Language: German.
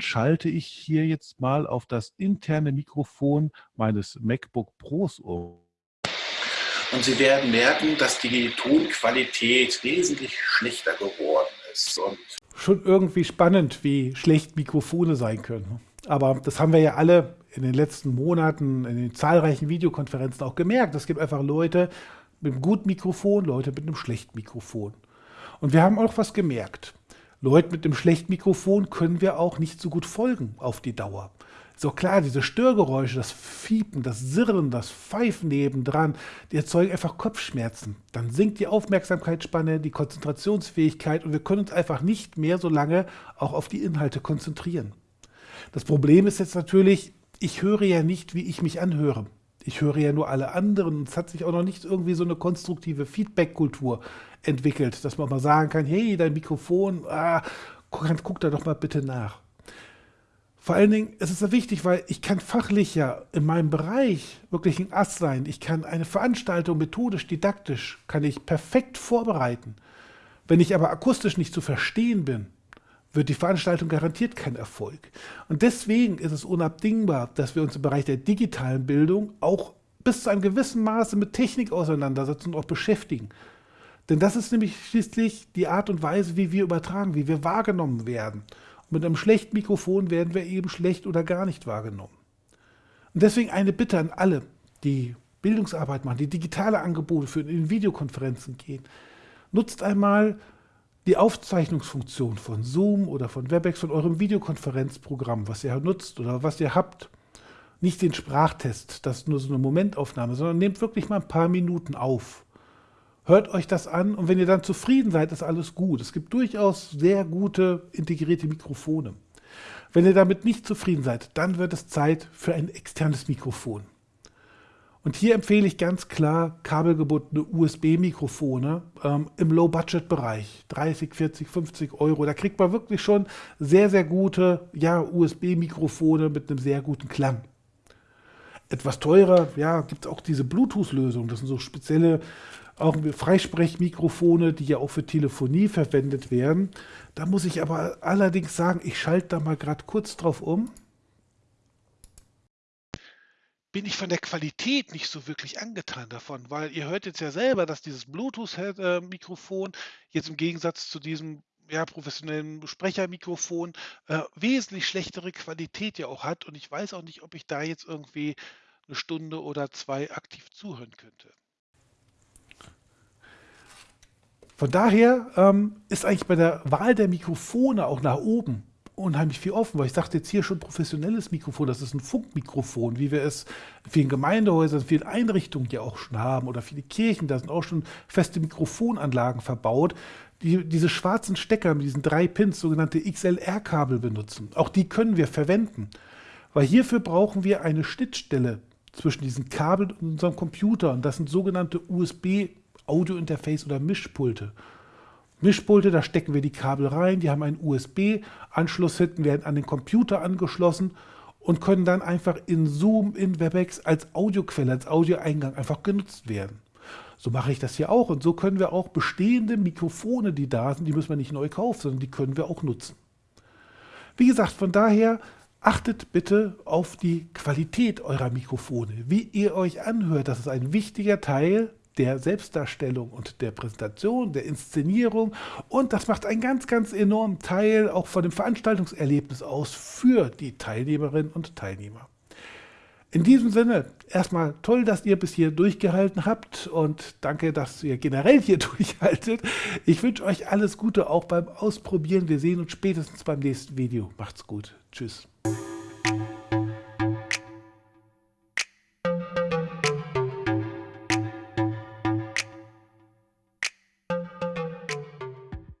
schalte ich hier jetzt mal auf das interne Mikrofon meines MacBook Pros um. Und Sie werden merken, dass die Tonqualität wesentlich schlechter geworden ist. Und Schon irgendwie spannend, wie schlecht Mikrofone sein können. Aber das haben wir ja alle in den letzten Monaten in den zahlreichen Videokonferenzen auch gemerkt. Es gibt einfach Leute mit einem guten Mikrofon, Leute mit einem schlechten Mikrofon. Und wir haben auch was gemerkt. Leuten mit einem schlechten Mikrofon können wir auch nicht so gut folgen auf die Dauer. Auch klar, diese Störgeräusche, das Fiepen, das Sirren, das Pfeifen nebendran, die erzeugen einfach Kopfschmerzen. Dann sinkt die Aufmerksamkeitsspanne, die Konzentrationsfähigkeit und wir können uns einfach nicht mehr so lange auch auf die Inhalte konzentrieren. Das Problem ist jetzt natürlich, ich höre ja nicht, wie ich mich anhöre. Ich höre ja nur alle anderen. Es hat sich auch noch nicht irgendwie so eine konstruktive Feedback-Kultur entwickelt, dass man mal sagen kann, hey, dein Mikrofon, ah, guck, guck da doch mal bitte nach. Vor allen Dingen ist es ja wichtig, weil ich kann fachlich ja in meinem Bereich wirklich ein Ass sein. Ich kann eine Veranstaltung methodisch, didaktisch, kann ich perfekt vorbereiten. Wenn ich aber akustisch nicht zu verstehen bin, wird die Veranstaltung garantiert kein Erfolg. Und deswegen ist es unabdingbar, dass wir uns im Bereich der digitalen Bildung auch bis zu einem gewissen Maße mit Technik auseinandersetzen und auch beschäftigen. Denn das ist nämlich schließlich die Art und Weise, wie wir übertragen, wie wir wahrgenommen werden. Mit einem schlechten Mikrofon werden wir eben schlecht oder gar nicht wahrgenommen. Und deswegen eine Bitte an alle, die Bildungsarbeit machen, die digitale Angebote für in Videokonferenzen gehen. Nutzt einmal die Aufzeichnungsfunktion von Zoom oder von Webex, von eurem Videokonferenzprogramm, was ihr nutzt oder was ihr habt. Nicht den Sprachtest, das ist nur so eine Momentaufnahme, sondern nehmt wirklich mal ein paar Minuten auf. Hört euch das an und wenn ihr dann zufrieden seid, ist alles gut. Es gibt durchaus sehr gute integrierte Mikrofone. Wenn ihr damit nicht zufrieden seid, dann wird es Zeit für ein externes Mikrofon. Und hier empfehle ich ganz klar kabelgebundene USB-Mikrofone ähm, im Low-Budget-Bereich. 30, 40, 50 Euro. Da kriegt man wirklich schon sehr, sehr gute ja, USB-Mikrofone mit einem sehr guten Klang. Etwas teurer, ja, gibt es auch diese Bluetooth-Lösung. Das sind so spezielle auch Freisprechmikrofone, die ja auch für Telefonie verwendet werden. Da muss ich aber allerdings sagen, ich schalte da mal gerade kurz drauf um. Bin ich von der Qualität nicht so wirklich angetan davon, weil ihr hört jetzt ja selber, dass dieses Bluetooth-Mikrofon jetzt im Gegensatz zu diesem ja, professionellen Sprechermikrofon äh, wesentlich schlechtere Qualität ja auch hat. Und ich weiß auch nicht, ob ich da jetzt irgendwie eine Stunde oder zwei aktiv zuhören könnte. Von daher ähm, ist eigentlich bei der Wahl der Mikrofone auch nach oben unheimlich viel offen, weil ich sagte jetzt hier schon professionelles Mikrofon, das ist ein Funkmikrofon, wie wir es in vielen Gemeindehäusern, in vielen Einrichtungen ja auch schon haben oder viele Kirchen, da sind auch schon feste Mikrofonanlagen verbaut, die diese schwarzen Stecker mit diesen drei Pins, sogenannte XLR-Kabel benutzen. Auch die können wir verwenden, weil hierfür brauchen wir eine Schnittstelle zwischen diesen Kabeln und unserem Computer und das sind sogenannte USB Audio-Interface oder Mischpulte. Mischpulte, da stecken wir die Kabel rein, die haben einen USB-Anschluss hinten, werden an den Computer angeschlossen und können dann einfach in Zoom, in Webex als Audioquelle, als Audioeingang einfach genutzt werden. So mache ich das hier auch und so können wir auch bestehende Mikrofone, die da sind, die müssen wir nicht neu kaufen, sondern die können wir auch nutzen. Wie gesagt, von daher achtet bitte auf die Qualität eurer Mikrofone, wie ihr euch anhört. Das ist ein wichtiger Teil der Selbstdarstellung und der Präsentation, der Inszenierung. Und das macht einen ganz, ganz enormen Teil auch von dem Veranstaltungserlebnis aus für die Teilnehmerinnen und Teilnehmer. In diesem Sinne, erstmal toll, dass ihr bis hier durchgehalten habt und danke, dass ihr generell hier durchhaltet. Ich wünsche euch alles Gute auch beim Ausprobieren. Wir sehen uns spätestens beim nächsten Video. Macht's gut. Tschüss.